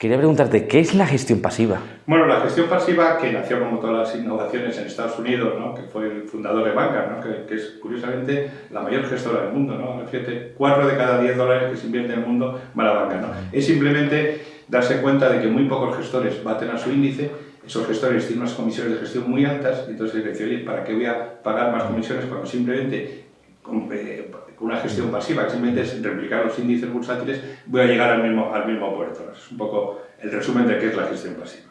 Quería preguntarte, ¿qué es la gestión pasiva? Bueno, la gestión pasiva, que nació como todas las innovaciones en Estados Unidos, ¿no? que fue el fundador de Vanguard, ¿no? que, es curiosamente la mayor gestora del mundo. ¿no? Fíjate, 4 de cada 10 dólares que se invierte en el mundo van a Vanguard. ¿no? Es simplemente darse cuenta de que muy pocos gestores baten a su índice, esos gestores tienen unas comisiones de gestión muy altas, entonces decir, oye, ¿para qué voy a pagar más comisiones cuando simplemente con, eh, una gestión pasiva, que simplemente es replicar los índices bursátiles, voy a llegar al mismo, al mismo puerto. Es un poco el resumen de qué es la gestión pasiva.